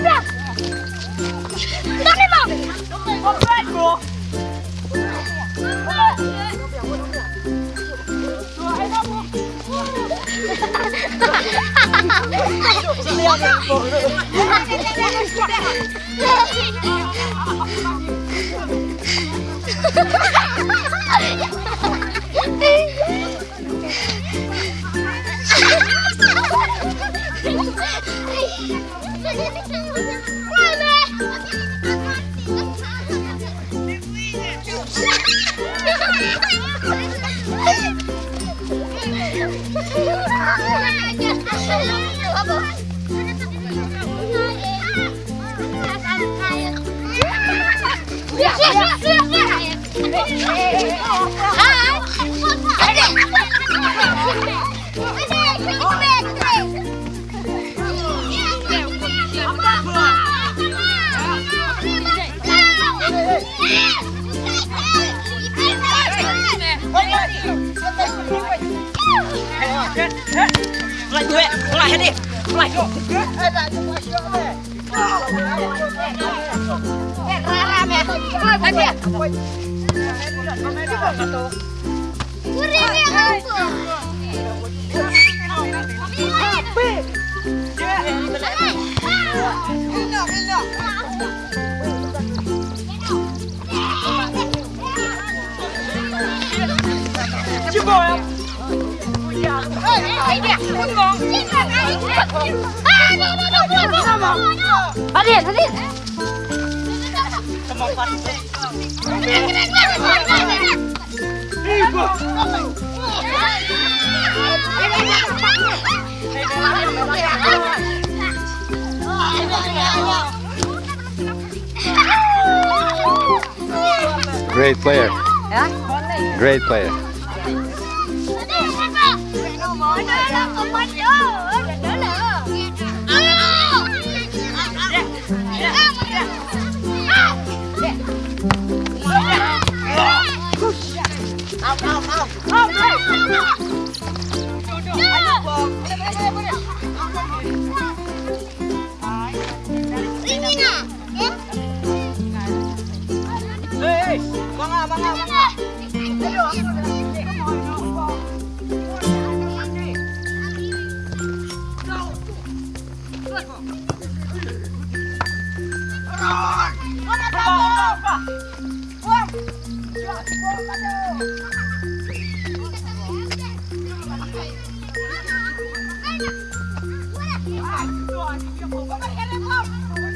我不要我不要我不要我不要我不要 Oi, oi, oi. Lại tuệ lại hết đi lại ra ra mẹ coi chứ bò em Great player. Great player. Bangga, bangga, bangga. Hãy subscribe cho kênh Ghiền Mì